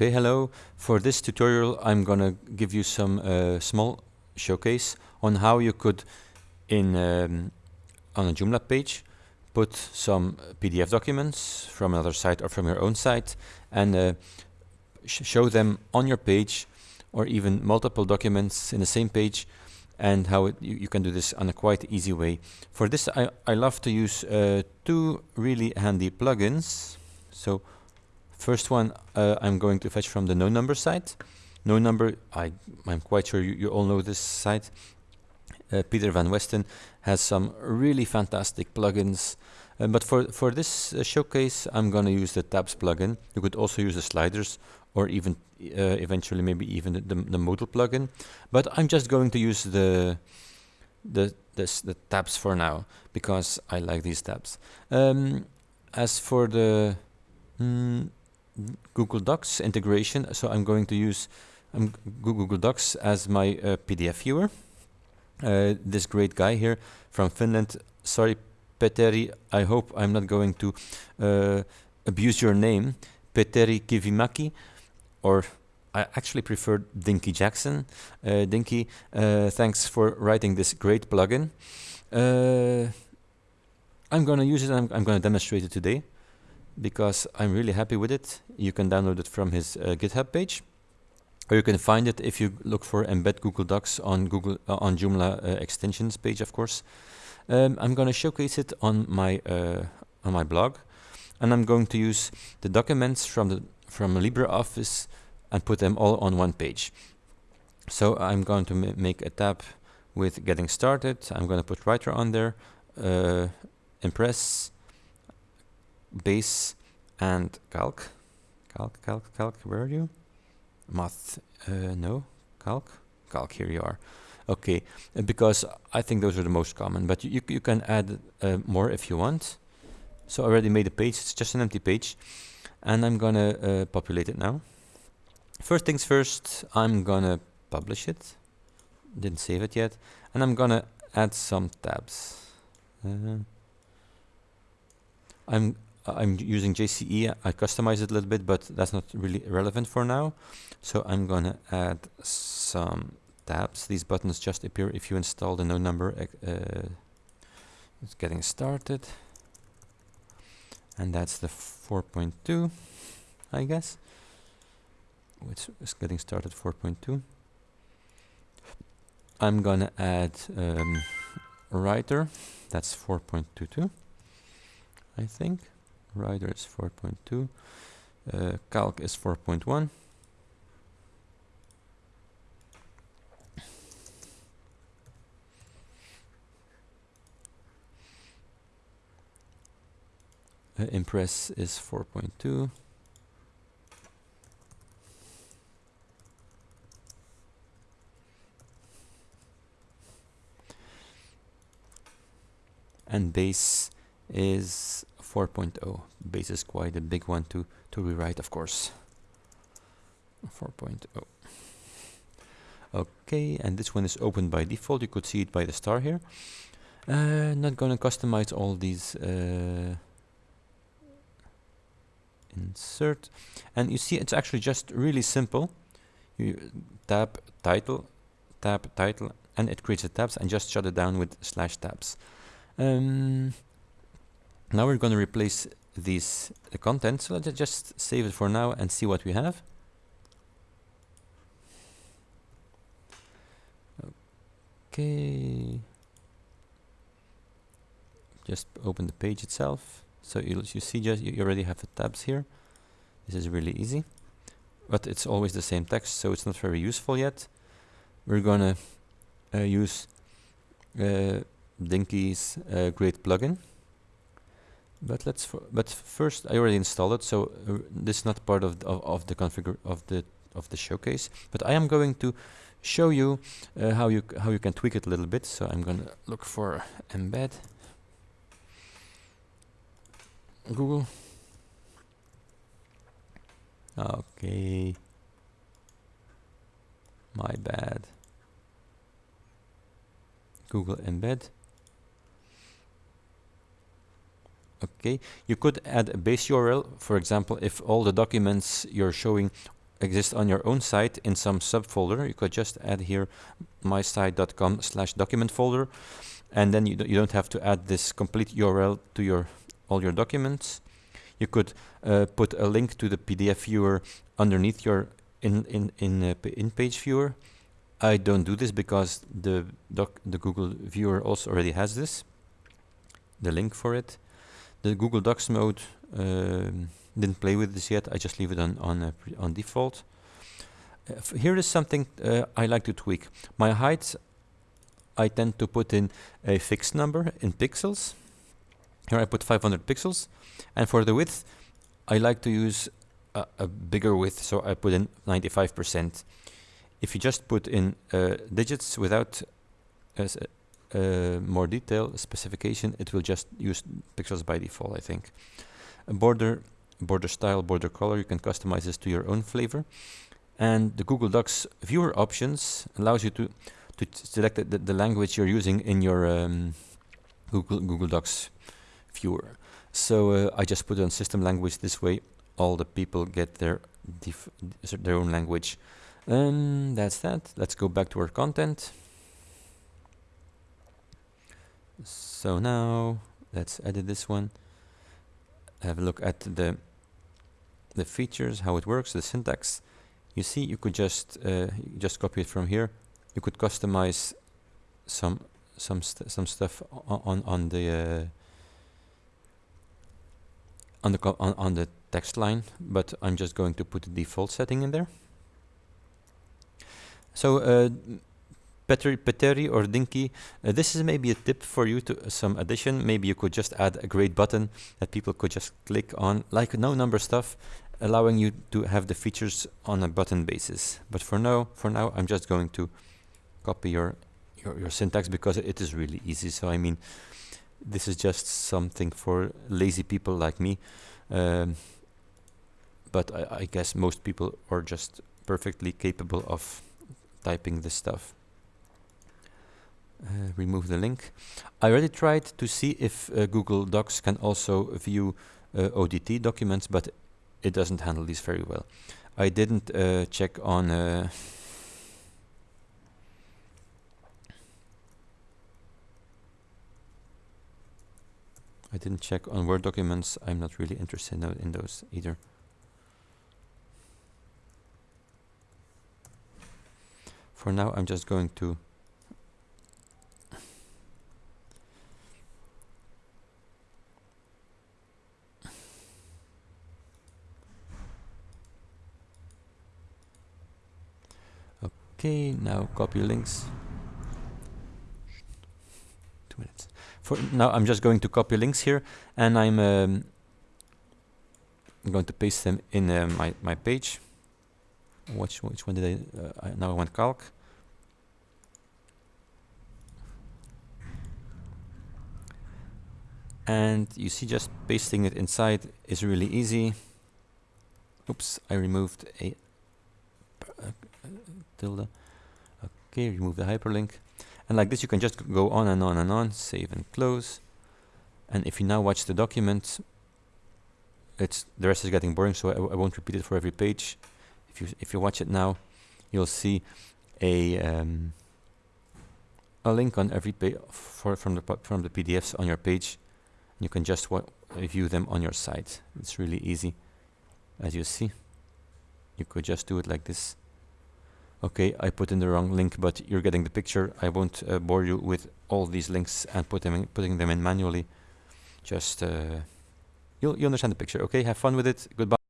Okay, hello. For this tutorial, I'm gonna give you some uh, small showcase on how you could, in um, on a Joomla page, put some PDF documents from another site or from your own site and uh, sh show them on your page or even multiple documents in the same page and how it, you, you, can do this on a quite easy way. For this, I, I love to use uh, two really handy plugins. So First one uh, I'm going to fetch from the NoNumber site. NoNumber, I, I'm quite sure you, you all know this site. Uh, Peter Van Westen has some really fantastic plugins. Uh, but for, for this uh, showcase, I'm going to use the tabs plugin. You could also use the sliders or even uh, eventually maybe even the, the, the, modal plugin. But I'm just going to use the, the, this, the tabs for now because I like these tabs. Um, as for the mm, Google Docs integration. So I'm going to use um, Google Docs as my uh, PDF viewer. Uh, this great guy here from Finland. Sorry, Petteri, I hope I'm not going to uh, abuse your name. Petteri Kivimäki, or I actually prefer Dinky Jackson. Uh, Dinky, uh, thanks for writing this great plugin. Uh, I'm going to use it I'm, I'm going to demonstrate it today because I'm really happy with it. You can download it from his uh, GitHub page, or you can find it if you look for embed Google Docs on Google uh, on Joomla uh, extensions page, of course. Um, I'm going to showcase it on my uh, on my blog, and I'm going to use the documents from the from LibreOffice and put them all on one page. So I'm going to ma make a tab with getting started. I'm going to put writer on there, uh, Impress, base and calc. Calc, calc, calc, where are you? Math, uh, no, calc? Calc, here you are. Okay, uh, because I think those are the most common, but you, you can add uh, more if you want. So I already made a page, it's just an empty page, and I'm gonna uh, populate it now. First things first, I'm gonna publish it. Didn't save it yet, and I'm gonna add some tabs. Uh, I'm I'm using JCE. I customize it a little bit, but that's not really relevant for now. So I'm going to add some tabs. These buttons just appear if you install the NoNumber. Uh, it's getting started. And that's the 4.2, I guess. Which is getting started 4.2. I'm going to add um, writer. That's 4.22, I think. Writer is 4.2. Uh, calc is 4.1. Uh, Impress is 4.2. And base is 4.0. Base is quite a big one to, to rewrite, of course. 4.0. Okay, and this one is open by default. You could see it by the star here. Uh, not gonna customize all these. Uh, insert, and you see it's actually just really simple. You tab title, tab title, and it creates the tabs, and just shut it down with slash tabs. Um, now we're going to replace these the content. So let's just save it for now and see what we have. Okay. Just open the page itself. So you you see just you already have the tabs here. This is really easy, but it's always the same text, so it's not very useful yet. We're gonna uh, use uh, Dinky's uh, great plugin. But let's but first I already installed it, so uh, this is not part of, of, of the configure of the of the showcase. But I am going to show you uh, how you how you can tweak it a little bit. So I'm gonna look for embed Google. Okay, my bad. Google embed. Okay, you could add a base URL. For example, if all the documents you're showing exist on your own site in some subfolder, you could just add here mysite.com slash document folder and then you, you don't have to add this complete URL to your all your documents. You could uh, put a link to the PDF viewer underneath your in in in uh, in page viewer. I don't do this because the doc the Google viewer also already has this, the link for it. The Google Docs mode um, didn't play with this yet. I just leave it on on uh, on default. Uh, here is something uh, I like to tweak. My height, I tend to put in a fixed number in pixels. Here I put 500 pixels, and for the width, I like to use a, a bigger width, so I put in 95%. If you just put in uh, digits without uh, more detail specification, it will just use pixels by default, I think. A border, border style, border color, you can customize this to your own flavor. And the Google Docs viewer options allows you to to select the, the language you're using in your um, Google Google Docs viewer. So uh, I just put on system language this way all the people get their their own language. Um, that's that. Let's go back to our content. So now let's edit this one. Have a look at the the features, how it works, the syntax. You see, you could just uh, just copy it from here. You could customize some some st some stuff on on, the uh, on the on, on the text line, but I'm just going to put the default setting in there. So uh, Petteri or Dinky, uh, this is maybe a tip for you to uh, some addition. Maybe you could just add a great button that people could just click on, like NoNumber stuff, allowing you to have the features on a button basis. But for now, for now, I'm just going to copy your your, your syntax because it is really easy. So I mean, this is just something for lazy people like me. Um, but I, I guess most people are just perfectly capable of typing this stuff. Uh, remove the link. I already tried to see if uh, Google Docs can also view uh, ODT documents, but it doesn't handle these very well. I didn't uh, check on uh, I didn't check on Word documents. I'm not really interested in, in those either. For now, I'm just going to Okay, now copy links. Two minutes. For now, I'm just going to copy links here, and I'm um, going to paste them in uh, my my page which which one did I, uh, I now I want calc and you see just pasting it inside is really easy oops I removed a uh, tilde okay remove the hyperlink and like this you can just go on and on and on save and close and if you now watch the document it's the rest is getting boring so I, I won't repeat it for every page if you if you watch it now, you'll see a um, a link on every page for from the from the PDFs on your page. You can just view them on your site. It's really easy, as you see. You could just do it like this. Okay, I put in the wrong link, but you're getting the picture. I won't uh, bore you with all these links and put them in, putting them in manually. Just uh, you'll you understand the picture. Okay, have fun with it. Goodbye.